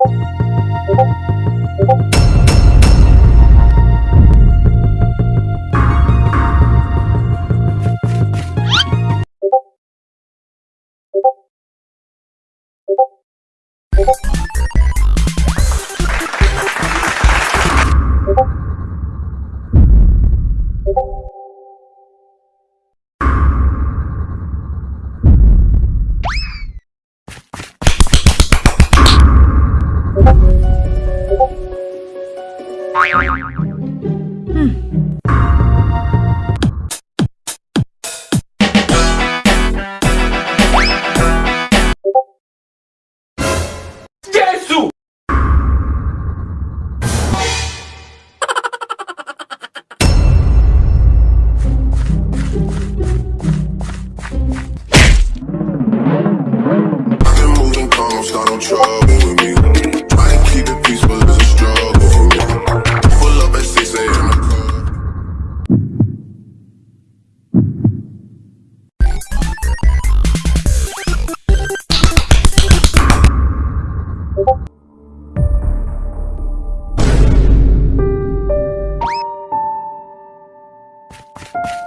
you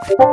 何